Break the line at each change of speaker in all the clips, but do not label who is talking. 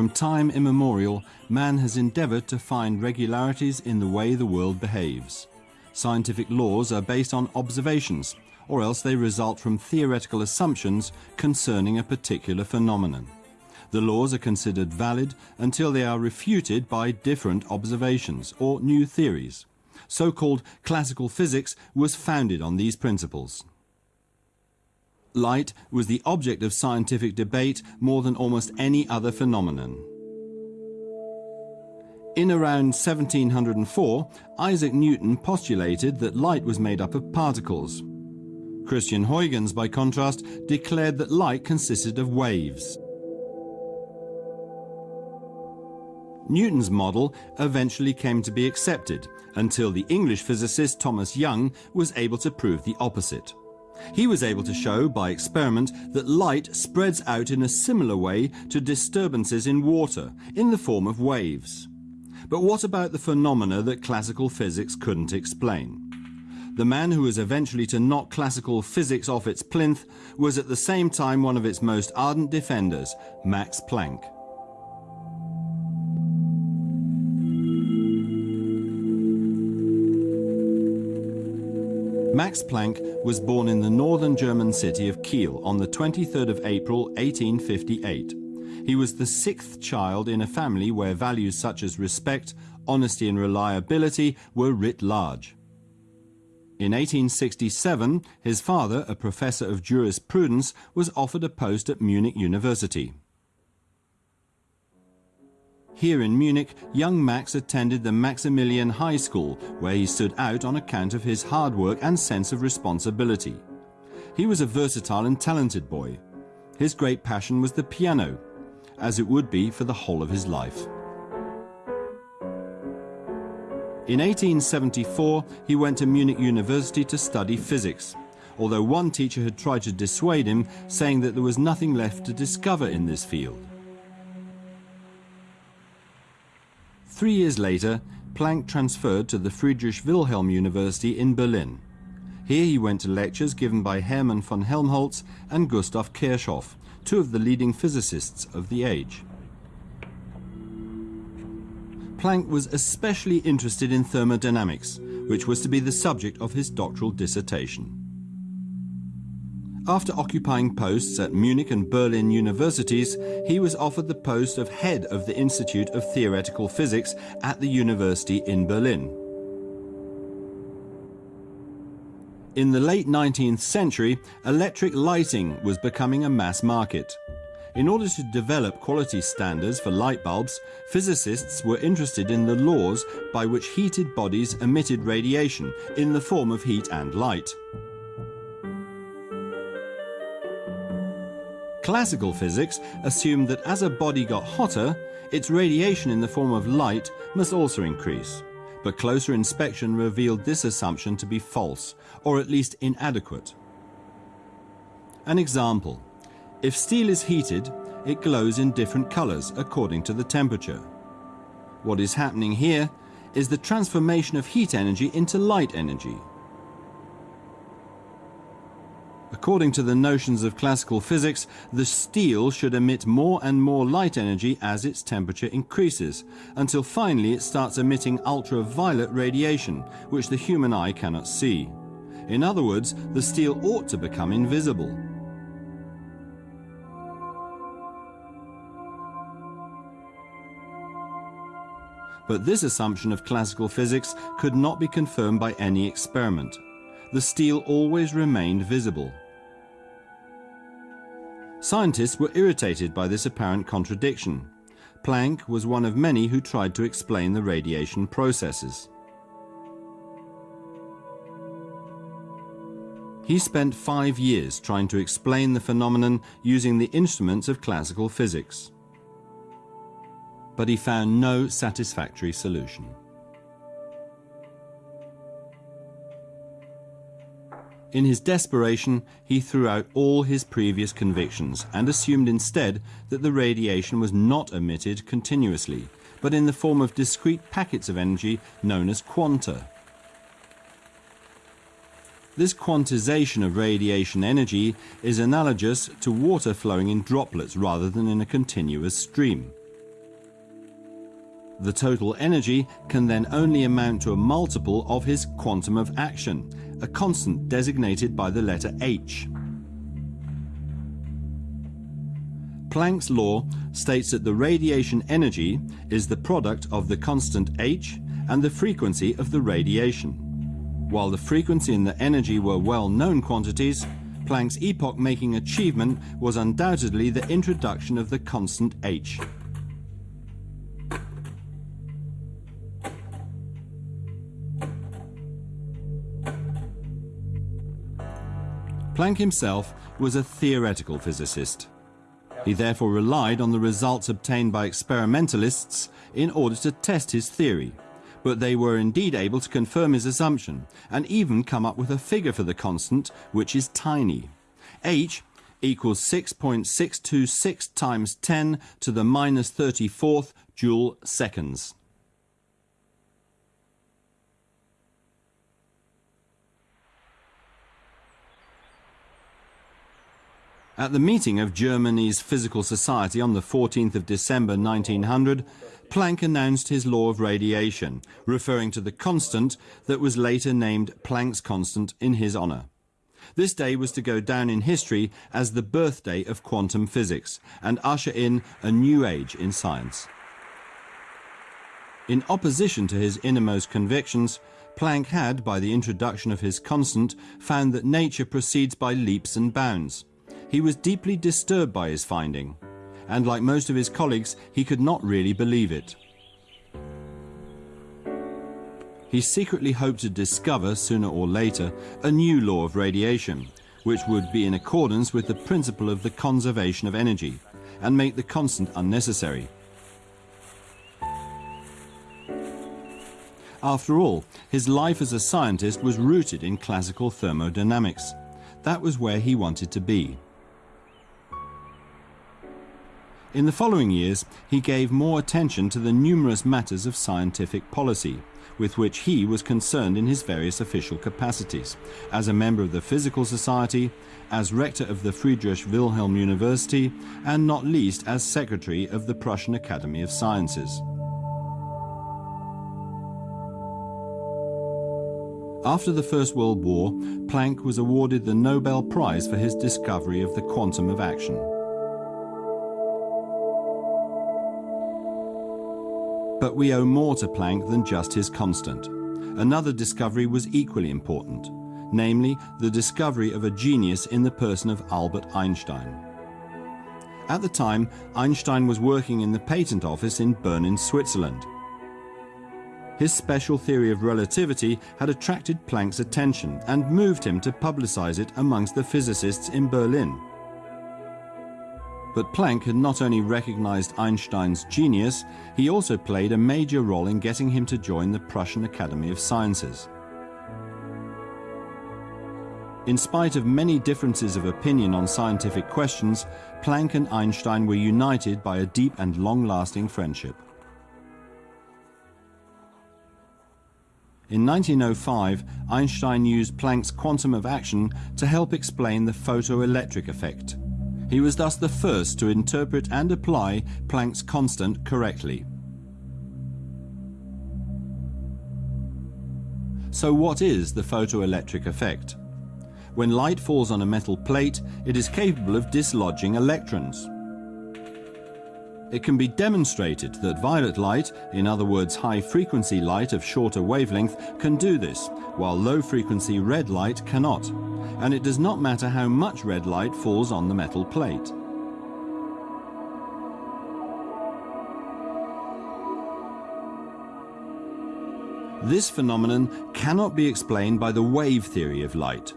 From time immemorial, man has endeavoured to find regularities in the way the world behaves. Scientific laws are based on observations, or else they result from theoretical assumptions concerning a particular phenomenon. The laws are considered valid until they are refuted by different observations or new theories. So-called classical physics was founded on these principles. Light was the object of scientific debate more than almost any other phenomenon. In around 1704, Isaac Newton postulated that light was made up of particles. Christian Huygens, by contrast, declared that light consisted of waves. Newton's model eventually came to be accepted until the English physicist Thomas Young was able to prove the opposite. He was able to show by experiment that light spreads out in a similar way to disturbances in water in the form of waves. But what about the phenomena that classical physics couldn't explain? The man who was eventually to knock classical physics off its plinth was at the same time one of its most ardent defenders, Max Planck. Max Planck was born in the northern German city of Kiel on the 23rd of April 1858. He was the sixth child in a family where values such as respect, honesty and reliability were writ large. In 1867, his father, a professor of jurisprudence, was offered a post at Munich University. Here in Munich, young Max attended the Maximilian High School, where he stood out on account of his hard work and sense of responsibility. He was a versatile and talented boy. His great passion was the piano, as it would be for the whole of his life. In 1874, he went to Munich University to study physics, although one teacher had tried to dissuade him, saying that there was nothing left to discover in this field. Three years later, Planck transferred to the Friedrich Wilhelm University in Berlin. Here he went to lectures given by Hermann von Helmholtz and Gustav Kirchhoff, two of the leading physicists of the age. Planck was especially interested in thermodynamics, which was to be the subject of his doctoral dissertation. After occupying posts at Munich and Berlin universities, he was offered the post of head of the Institute of Theoretical Physics at the university in Berlin. In the late 19th century, electric lighting was becoming a mass market. In order to develop quality standards for light bulbs, physicists were interested in the laws by which heated bodies emitted radiation in the form of heat and light. Classical physics assumed that as a body got hotter, its radiation in the form of light must also increase. But closer inspection revealed this assumption to be false, or at least inadequate. An example. If steel is heated, it glows in different colors according to the temperature. What is happening here is the transformation of heat energy into light energy. According to the notions of classical physics, the steel should emit more and more light energy as its temperature increases, until finally it starts emitting ultraviolet radiation, which the human eye cannot see. In other words, the steel ought to become invisible. But this assumption of classical physics could not be confirmed by any experiment the steel always remained visible. Scientists were irritated by this apparent contradiction. Planck was one of many who tried to explain the radiation processes. He spent five years trying to explain the phenomenon using the instruments of classical physics. But he found no satisfactory solution. In his desperation, he threw out all his previous convictions and assumed instead that the radiation was not emitted continuously, but in the form of discrete packets of energy known as quanta. This quantization of radiation energy is analogous to water flowing in droplets rather than in a continuous stream. The total energy can then only amount to a multiple of his quantum of action, a constant designated by the letter h. Planck's law states that the radiation energy is the product of the constant h and the frequency of the radiation. While the frequency and the energy were well-known quantities, Planck's epoch-making achievement was undoubtedly the introduction of the constant h. Planck himself was a theoretical physicist. He therefore relied on the results obtained by experimentalists in order to test his theory, but they were indeed able to confirm his assumption and even come up with a figure for the constant which is tiny. h equals 6.626 times 10 to the minus 34th joule seconds. At the meeting of Germany's Physical Society on the 14th of December 1900, Planck announced his law of radiation, referring to the constant that was later named Planck's constant in his honour. This day was to go down in history as the birthday of quantum physics and usher in a new age in science. In opposition to his innermost convictions, Planck had, by the introduction of his constant, found that nature proceeds by leaps and bounds. He was deeply disturbed by his finding, and like most of his colleagues, he could not really believe it. He secretly hoped to discover, sooner or later, a new law of radiation, which would be in accordance with the principle of the conservation of energy, and make the constant unnecessary. After all, his life as a scientist was rooted in classical thermodynamics. That was where he wanted to be. In the following years, he gave more attention to the numerous matters of scientific policy, with which he was concerned in his various official capacities, as a member of the Physical Society, as rector of the Friedrich Wilhelm University, and not least as secretary of the Prussian Academy of Sciences. After the First World War, Planck was awarded the Nobel Prize for his discovery of the quantum of action. But we owe more to Planck than just his constant. Another discovery was equally important, namely the discovery of a genius in the person of Albert Einstein. At the time, Einstein was working in the patent office in Bern in Switzerland. His special theory of relativity had attracted Planck's attention and moved him to publicize it amongst the physicists in Berlin. But Planck had not only recognized Einstein's genius, he also played a major role in getting him to join the Prussian Academy of Sciences. In spite of many differences of opinion on scientific questions, Planck and Einstein were united by a deep and long-lasting friendship. In 1905, Einstein used Planck's quantum of action to help explain the photoelectric effect. He was thus the first to interpret and apply Planck's constant correctly. So what is the photoelectric effect? When light falls on a metal plate, it is capable of dislodging electrons. It can be demonstrated that violet light, in other words high-frequency light of shorter wavelength, can do this, while low-frequency red light cannot. And it does not matter how much red light falls on the metal plate. This phenomenon cannot be explained by the wave theory of light.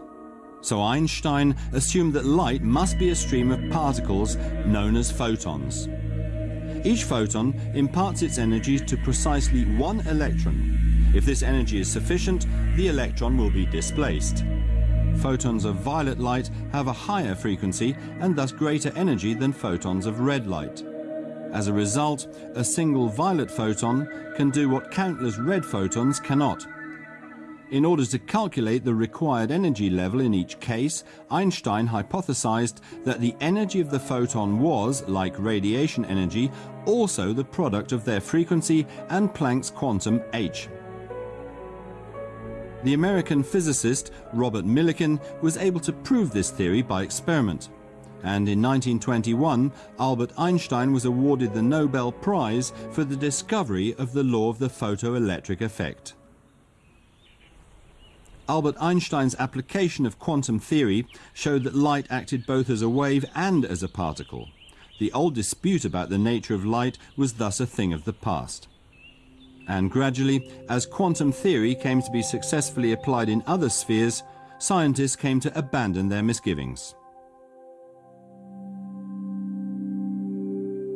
So Einstein assumed that light must be a stream of particles known as photons. Each photon imparts its energy to precisely one electron. If this energy is sufficient, the electron will be displaced. Photons of violet light have a higher frequency and thus greater energy than photons of red light. As a result, a single violet photon can do what countless red photons cannot. In order to calculate the required energy level in each case, Einstein hypothesized that the energy of the photon was, like radiation energy, also the product of their frequency and Planck's quantum h. The American physicist Robert Millikan was able to prove this theory by experiment. And in 1921, Albert Einstein was awarded the Nobel Prize for the discovery of the law of the photoelectric effect. Albert Einstein's application of quantum theory showed that light acted both as a wave and as a particle. The old dispute about the nature of light was thus a thing of the past. And gradually, as quantum theory came to be successfully applied in other spheres, scientists came to abandon their misgivings.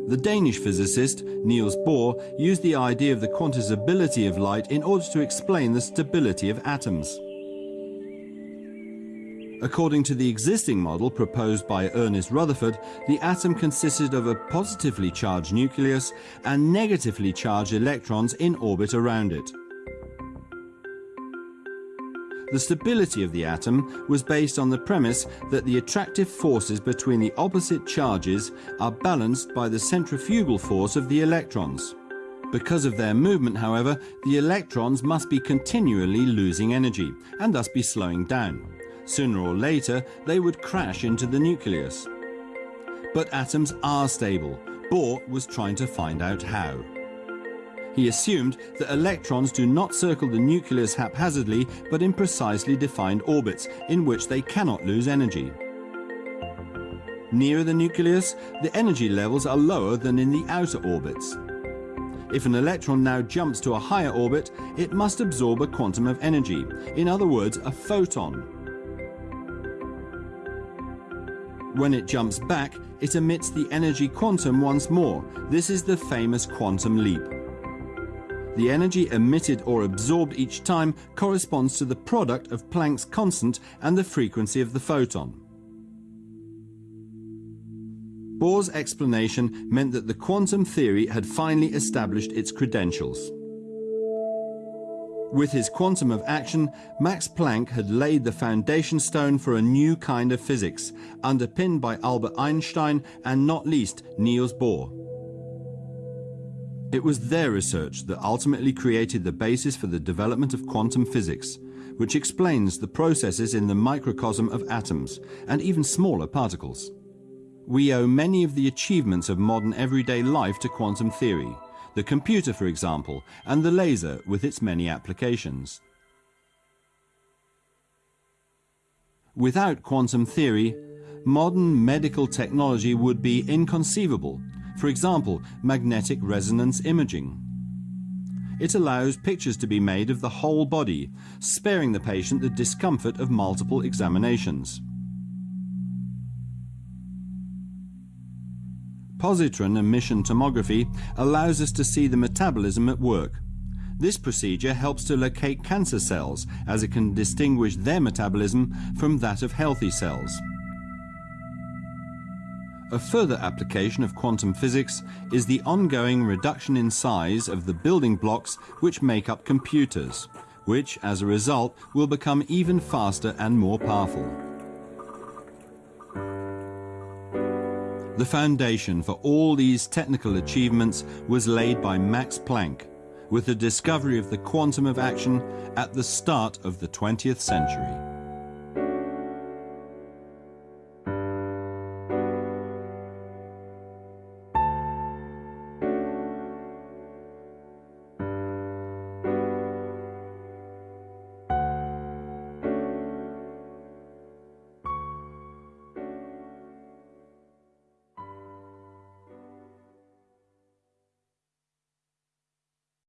The Danish physicist Niels Bohr used the idea of the quantizability of light in order to explain the stability of atoms. According to the existing model proposed by Ernest Rutherford, the atom consisted of a positively charged nucleus and negatively charged electrons in orbit around it. The stability of the atom was based on the premise that the attractive forces between the opposite charges are balanced by the centrifugal force of the electrons. Because of their movement, however, the electrons must be continually losing energy and thus be slowing down. Sooner or later, they would crash into the nucleus. But atoms are stable. Bohr was trying to find out how. He assumed that electrons do not circle the nucleus haphazardly, but in precisely defined orbits, in which they cannot lose energy. Nearer the nucleus, the energy levels are lower than in the outer orbits. If an electron now jumps to a higher orbit, it must absorb a quantum of energy, in other words, a photon, When it jumps back, it emits the energy quantum once more. This is the famous quantum leap. The energy emitted or absorbed each time corresponds to the product of Planck's constant and the frequency of the photon. Bohr's explanation meant that the quantum theory had finally established its credentials. With his quantum of action, Max Planck had laid the foundation stone for a new kind of physics, underpinned by Albert Einstein and not least Niels Bohr. It was their research that ultimately created the basis for the development of quantum physics, which explains the processes in the microcosm of atoms and even smaller particles. We owe many of the achievements of modern everyday life to quantum theory, the computer, for example, and the laser with its many applications. Without quantum theory, modern medical technology would be inconceivable. For example, magnetic resonance imaging. It allows pictures to be made of the whole body, sparing the patient the discomfort of multiple examinations. Positron emission tomography allows us to see the metabolism at work. This procedure helps to locate cancer cells as it can distinguish their metabolism from that of healthy cells. A further application of quantum physics is the ongoing reduction in size of the building blocks which make up computers, which as a result will become even faster and more powerful. The foundation for all these technical achievements was laid by Max Planck with the discovery of the quantum of action at the start of the 20th century.